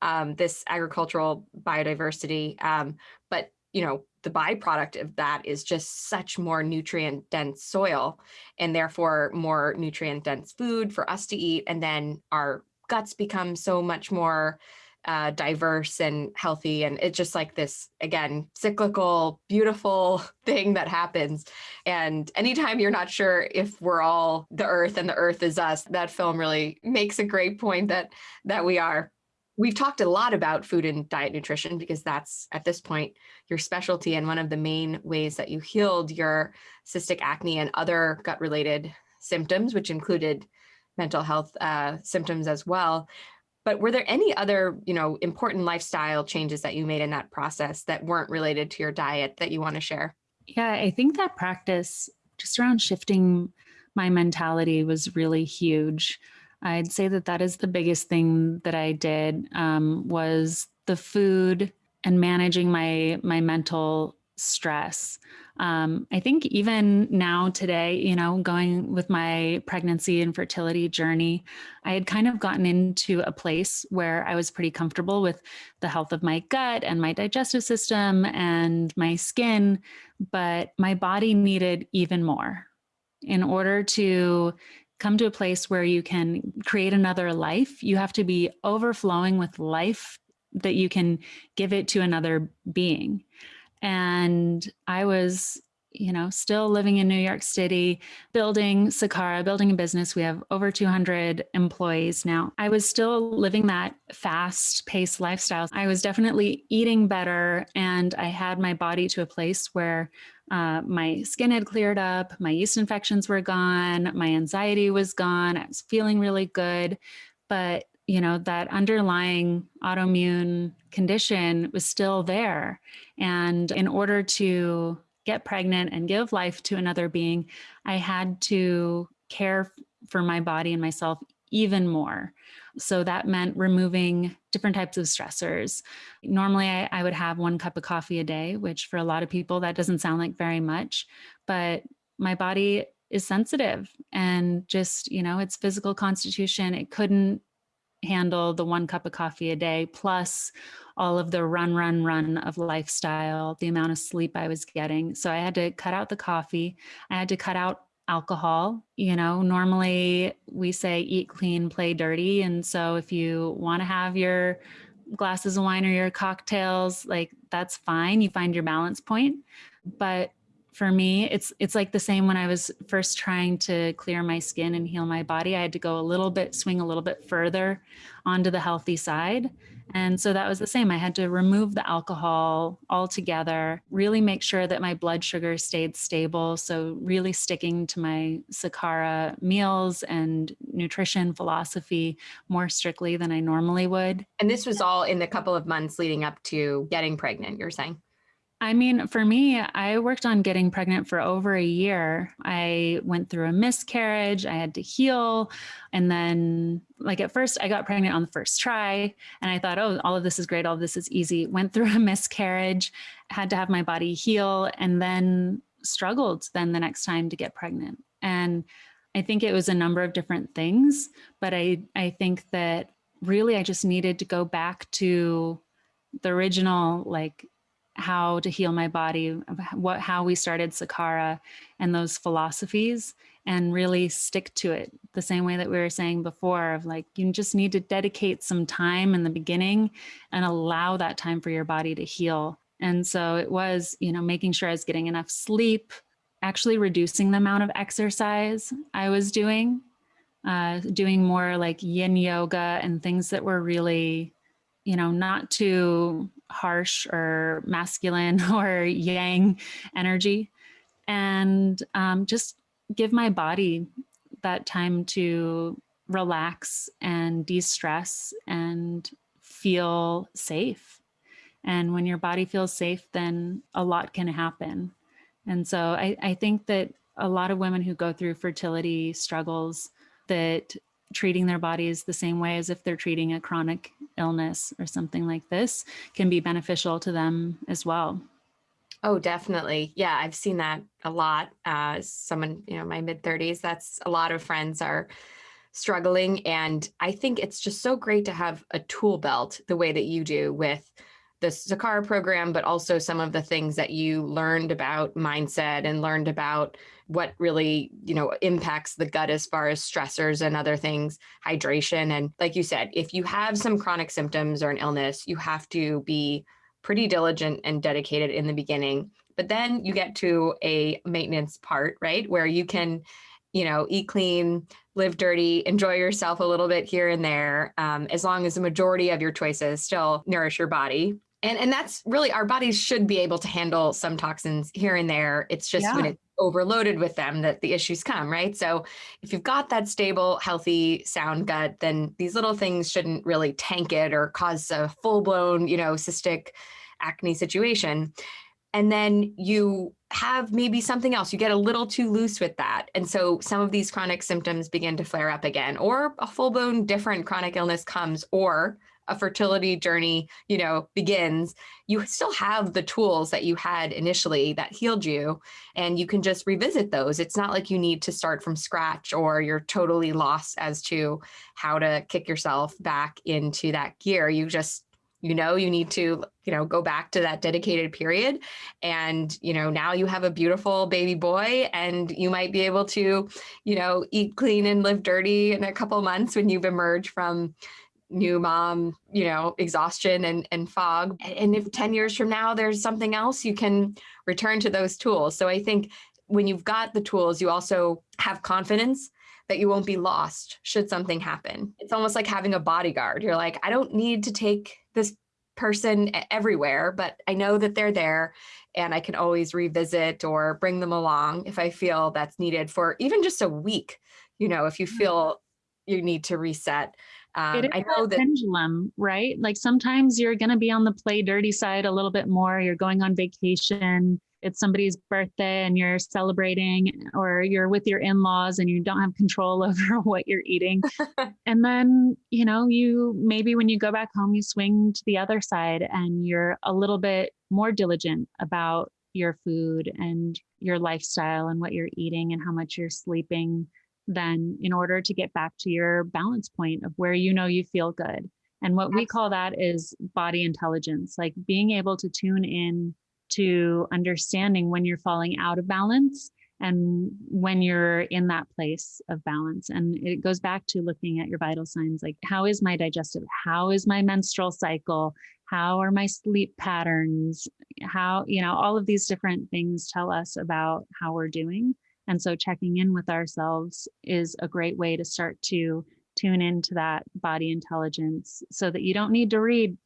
Um, this agricultural biodiversity, um, but you know the byproduct of that is just such more nutrient dense soil and therefore more nutrient dense food for us to eat. And then our guts become so much more uh, diverse and healthy. And it's just like this, again, cyclical, beautiful thing that happens. And anytime you're not sure if we're all the earth and the earth is us, that film really makes a great point that that we are. We've talked a lot about food and diet nutrition because that's at this point your specialty and one of the main ways that you healed your cystic acne and other gut related symptoms, which included mental health uh, symptoms as well. But were there any other, you know, important lifestyle changes that you made in that process that weren't related to your diet that you want to share? Yeah, I think that practice just around shifting my mentality was really huge. I'd say that that is the biggest thing that I did um, was the food and managing my my mental stress. Um, I think even now today, you know, going with my pregnancy and fertility journey, I had kind of gotten into a place where I was pretty comfortable with the health of my gut and my digestive system and my skin, but my body needed even more in order to come to a place where you can create another life, you have to be overflowing with life that you can give it to another being. And I was, you know, still living in New York City, building Sakara, building a business. We have over 200 employees now. I was still living that fast paced lifestyle. I was definitely eating better and I had my body to a place where uh, my skin had cleared up, my yeast infections were gone, my anxiety was gone, I was feeling really good. But, you know, that underlying autoimmune condition was still there. And in order to get pregnant and give life to another being, I had to care for my body and myself even more. So that meant removing different types of stressors. Normally, I, I, would have one cup of coffee a day, which for a lot of people, that doesn't sound like very much, but my body is sensitive and just, you know, its physical constitution, it couldn't handle the one cup of coffee a day plus all of the run run run of lifestyle the amount of sleep i was getting. So i had to cut out the coffee. I had to cut out alcohol. You know, normally we say eat clean, play dirty. And so if you want to have your glasses of wine or your cocktails, like that's fine. You find your balance point. But for me it's it's like the same when i was first trying to clear my skin and heal my body i had to go a little bit swing a little bit further onto the healthy side. And so that was the same i had to remove the alcohol altogether really make sure that my blood sugar stayed stable. So really sticking to my sakara meals and nutrition philosophy more strictly than i normally would. And this was all in the couple of months leading up to getting pregnant you're saying I mean, for me, I worked on getting pregnant for over a year. I went through a miscarriage, I had to heal. And then, like, at first, I got pregnant on the first try. And I thought, oh, all of this is great. All of this is easy. Went through a miscarriage, had to have my body heal, and then struggled then the next time to get pregnant. And I think it was a number of different things. But I, I think that really I just needed to go back to the original, like, how to heal my body, what how we started Sakara and those philosophies and really stick to it the same way that we were saying before of like you just need to dedicate some time in the beginning and allow that time for your body to heal. And so it was, you know, making sure I was getting enough sleep, actually reducing the amount of exercise I was doing, uh, doing more like yin yoga and things that were really, you know, not too harsh or masculine or yang energy. And um, just give my body that time to relax and de-stress and feel safe. And when your body feels safe then a lot can happen. And so I, I think that a lot of women who go through fertility struggles that treating their bodies the same way as if they're treating a chronic illness or something like this can be beneficial to them as well. Oh, definitely. Yeah, I've seen that a lot. Uh, someone, you know, my mid 30s, that's a lot of friends are struggling. And I think it's just so great to have a tool belt the way that you do with the Sakara program, but also some of the things that you learned about mindset and learned about what really, you know, impacts the gut as far as stressors and other things, hydration. And like you said, if you have some chronic symptoms or an illness, you have to be pretty diligent and dedicated in the beginning. But then you get to a maintenance part, right? Where you can, you know, eat clean, live dirty, enjoy yourself a little bit here and there, um, as long as the majority of your choices still nourish your body and and that's really our bodies should be able to handle some toxins here and there. It's just yeah. when it's overloaded with them that the issues come right? So if you've got that stable healthy sound gut then these little things shouldn't really tank it or cause a full-blown you know cystic acne situation. And then you have maybe something else. You get a little too loose with that. And so some of these chronic symptoms begin to flare up again or a full-blown different chronic illness comes or a fertility journey, you know, begins, you still have the tools that you had initially that healed you and you can just revisit those. It's not like you need to start from scratch or you're totally lost as to how to kick yourself back into that gear. You just you know you need to you know go back to that dedicated period and you know now you have a beautiful baby boy and you might be able to you know eat clean and live dirty in a couple months when you've emerged from new mom, you know, exhaustion and, and fog. And if 10 years from now there's something else, you can return to those tools. So I think when you've got the tools, you also have confidence that you won't be lost should something happen. It's almost like having a bodyguard. You're like, I don't need to take this person everywhere, but I know that they're there and I can always revisit or bring them along if I feel that's needed for even just a week. You know, if you mm-hmm. feel you need to reset. Um, it is I know that pendulum, right? Like sometimes you're going to be on the play dirty side a little bit more. You're going on vacation. It's somebody's birthday and you're celebrating, or you're with your in laws and you don't have control over what you're eating. and then, you know, you maybe when you go back home, you swing to the other side and you're a little bit more diligent about your food and your lifestyle and what you're eating and how much you're sleeping then in order to get back to your balance point of where you know you feel good. And what we call that is body intelligence, like being able to tune in to understanding when you're falling out of balance and when you're in that place of balance. And it goes back to looking at your vital signs like, how is my digestive? How is my menstrual cycle? how are my sleep patterns? How, you know, all of these different things tell us about how we're doing. And so checking in with ourselves is a great way to start to tune into that body intelligence so that you don't need to read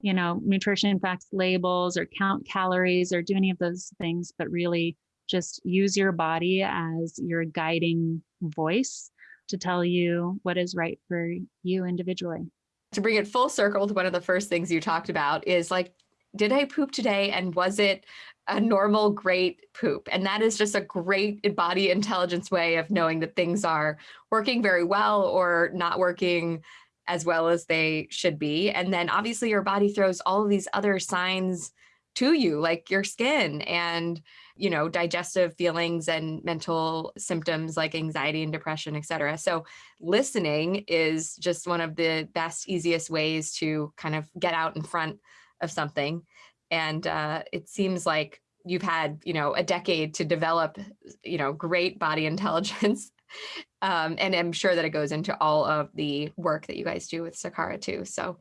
you know nutrition facts labels or count calories or do any of those things but really just use your body as your guiding voice to tell you what is right for you individually. To bring it full circle to one of the first things you talked about is like did i poop today and was it a normal great poop? And that is just a great body intelligence way of knowing that things are working very well or not working as well as they should be. And then obviously your body throws all of these other signs to you like your skin and you know digestive feelings and mental symptoms like anxiety and depression etc so listening is just one of the best easiest ways to kind of get out in front of something and uh, it seems like you've had you know a decade to develop you know great body intelligence um, and i'm sure that it goes into all of the work that you guys do with sakara too so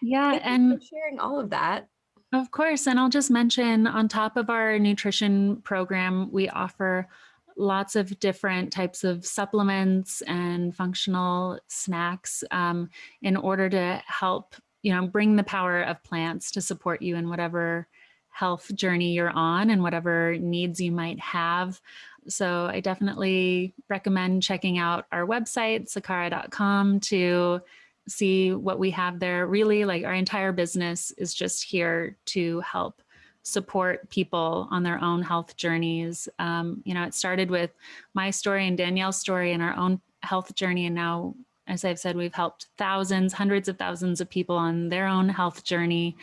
yeah and sharing all of that. Of course and i'll just mention on top of our nutrition program we offer lots of different types of supplements and functional snacks um, in order to help you know bring the power of plants to support you in whatever health journey you're on and whatever needs you might have. So I definitely recommend checking out our website, sakara.com, to see what we have there. Really, like our entire business is just here to help support people on their own health journeys. Um, you know, it started with my story and Danielle's story and our own health journey. And now, as I've said, we've helped thousands, hundreds of thousands of people on their own health journey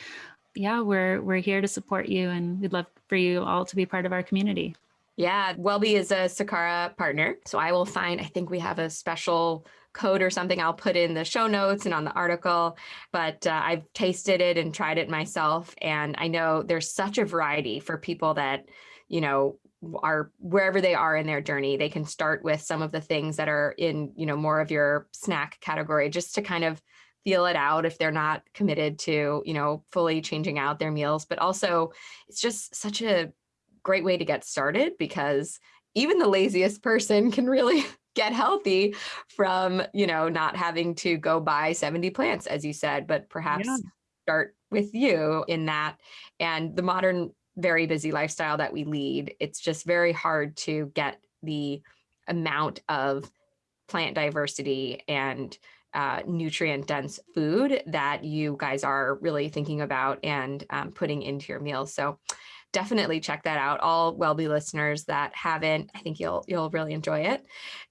yeah, we're we're here to support you and we'd love for you all to be part of our community. Yeah, Wellbe is a Sakara partner. So I will find, I think we have a special code or something I'll put in the show notes and on the article. But uh, I've tasted it and tried it myself. And I know there's such a variety for people that, you know, are wherever they are in their journey they can start with some of the things that are in you know more of your snack category just to kind of feel it out if they're not committed to, you know, fully changing out their meals. But also, it's just such a great way to get started because even the laziest person can really get healthy from, you know, not having to go buy 70 plants, as you said, but perhaps yeah. start with you in that. And the modern, very busy lifestyle that we lead, it's just very hard to get the amount of plant diversity and uh, nutrient dense food that you guys are really thinking about and um, putting into your meals. So definitely check that out. All Wellbe listeners that haven't, I think you'll you'll really enjoy it.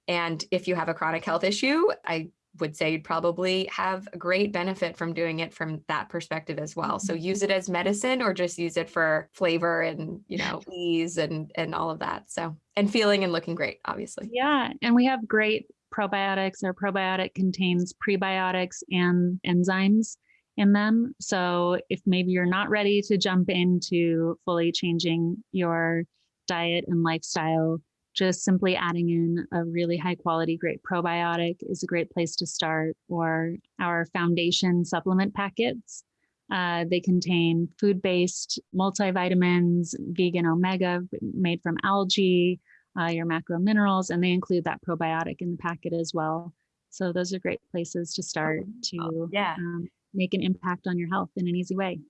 And if you have a chronic health issue, I would say you'd probably have a great benefit from doing it from that perspective as well. So mm-hmm. use it as medicine or just use it for flavor and, you know, ease and and all of that. So, and feeling and looking great, obviously. Yeah, and we have great probiotics. Our probiotic contains prebiotics and enzymes in them. So if maybe you're not ready to jump into fully changing your diet and lifestyle, just simply adding in a really high quality, great probiotic is a great place to start, or our foundation supplement packets. Uh, they contain food based multivitamins, vegan omega made from algae, uh, your macro minerals, and they include that probiotic in the packet as well. So those are great places to start to yeah. um, make an impact on your health in an easy way.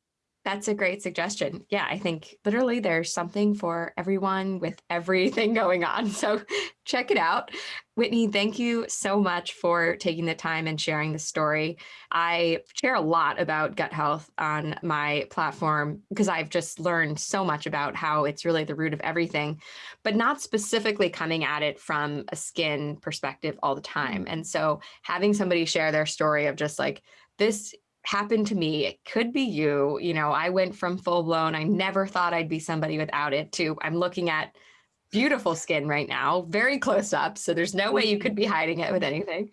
That's a great suggestion. Yeah, I think literally there's something for everyone with everything going on. So check it out. Whitney, thank you so much for taking the time and sharing the story. I share a lot about gut health on my platform because I've just learned so much about how it's really the root of everything, but not specifically coming at it from a skin perspective all the time. Mm. And so having somebody share their story of just like, this happened to me. It could be you. You know, I went from full blown, I never thought I'd be somebody without it to I'm looking at beautiful skin right now, very close up. So there's no way you could be hiding it with anything.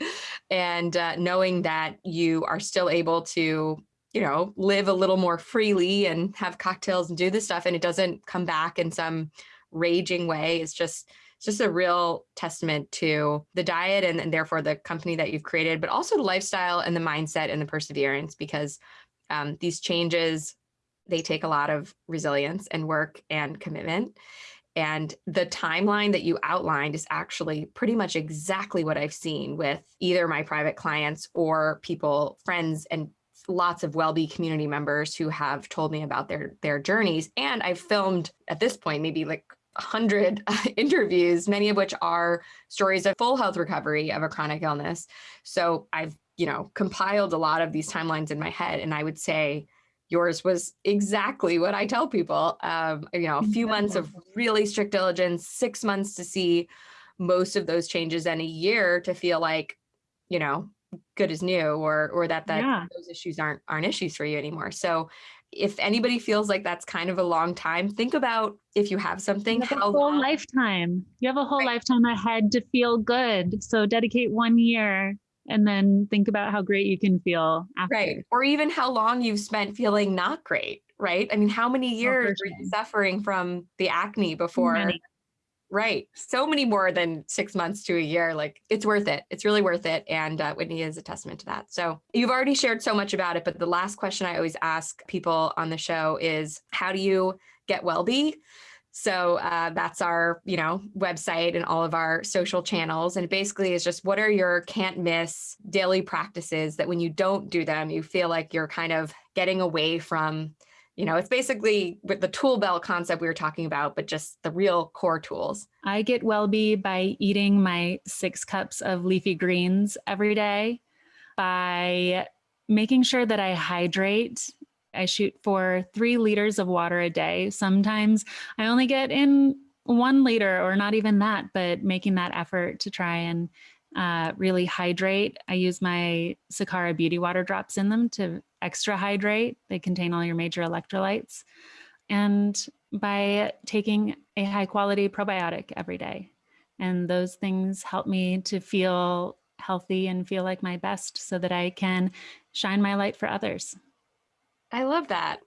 And uh, knowing that you are still able to, you know, live a little more freely and have cocktails and do this stuff and it doesn't come back in some raging way It's just it's just a real testament to the diet and, and therefore the company that you've created, but also the lifestyle and the mindset and the perseverance because Um, these changes, they take a lot of resilience and work and commitment. And the timeline that you outlined is actually pretty much exactly what I've seen with either my private clients or people, friends, and lots of WellBe community members who have told me about their their journeys. And I've filmed at this point maybe like 100 interviews, many of which are stories of full health recovery of a chronic illness. So I've, you know, compiled a lot of these timelines in my head. And I would say yours was exactly what I tell people. Um, you know, a few months of really strict diligence, six months to see most of those changes and a year to feel like, you know, good as new or or that that Yeah. those issues aren't aren't issues for you anymore. So if anybody feels like that's kind of a long time, think about if you have something, You have a whole long, lifetime. You have a whole Right. lifetime ahead to feel good. So dedicate one year and then think about how great you can feel after. right? Or even how long you've spent feeling not great, right? I mean, how many oh, years were you suffering from the acne before? many. Right. So many more than six months to a year. Like it's worth it. It's really worth it. And uh, Whitney is a testament to that. So you've already shared so much about it. But the last question I always ask people on the show is how do you get WellBe? So uh, that's our, you know, website and all of our social channels. And basically is just what are your can't miss daily practices that when you don't do them, you feel like you're kind of getting away from you know, it's basically with the tool belt concept we were talking about, but just the real core tools. I get WellBe by eating my six cups of leafy greens every day, by making sure that I hydrate. I shoot for three liters of water a day. Sometimes I only get in one liter or not even that, but making that effort to try and uh, really hydrate. I use my Sakara Beauty Water drops in them to extra hydrate. They contain all your major electrolytes. And by taking a high quality probiotic every day. And those things help me to feel healthy and feel like my best so that I can shine my light for others. I love that.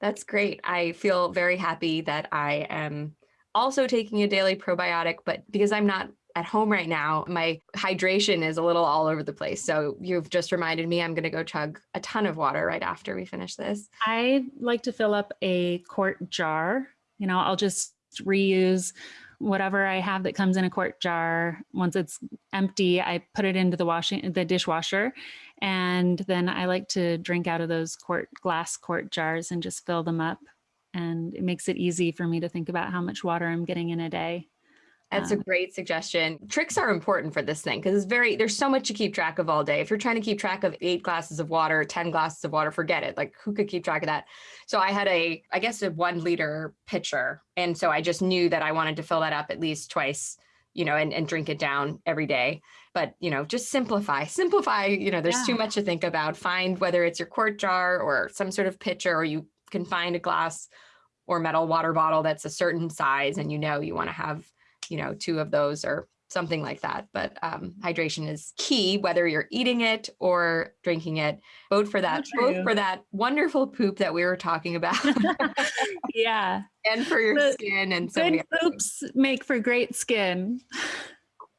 That's great. I feel very happy that I am also taking a daily probiotic, but because I'm not at home right now, my hydration is a little all over the place. So you've just reminded me I'm going to go chug a ton of water right after we finish this. I like to fill up a quart jar. You know, I'll just reuse whatever I have that comes in a quart jar. Once it's empty, I put it into the washing the dishwasher. And then I like to drink out of those quart glass quart jars and just fill them up. And it makes it easy for me to think about how much water I'm getting in a day. That's a Um, great suggestion. Tricks are important for this thing because it's very, there's so much to keep track of all day. If you're trying to keep track of eight glasses of water, 10 glasses of water, forget it. Like who could keep track of that? So I had a, I guess a one liter pitcher. And so I just knew that I wanted to fill that up at least twice, you know, and, and drink it down every day. But, you know, just simplify, simplify, you know, there's Yeah. too much to think about. Find whether it's your quart jar or some sort of pitcher, or you can find a glass or metal water bottle that's a certain size and you know you want to have you know, two of those or something like that. But um, hydration is key, whether you're eating it or drinking it. Vote for that, vote for that wonderful poop that we were talking about yeah. and for your The skin and so Good things. poops make for great skin.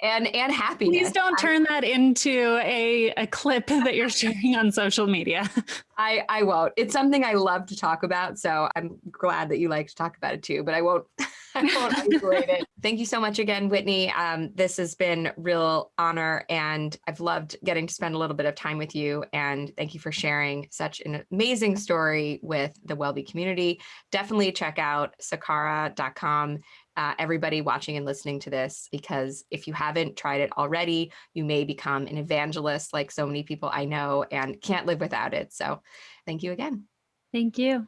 and and happiness. Please don't turn that into a, a clip that you're sharing on social media. I, I won't. It's something I love to talk about. So I'm glad that you like to talk about it too, but I won't, Thank you so much again, Whitney. Um, this has been real honor and I've loved getting to spend a little bit of time with you. And thank you for sharing such an amazing story with the WellBe community. Definitely check out sakara.com. Uh, everybody watching and listening to this, because if you haven't tried it already, you may become an evangelist like so many people I know and can't live without it. So thank you again. Thank you.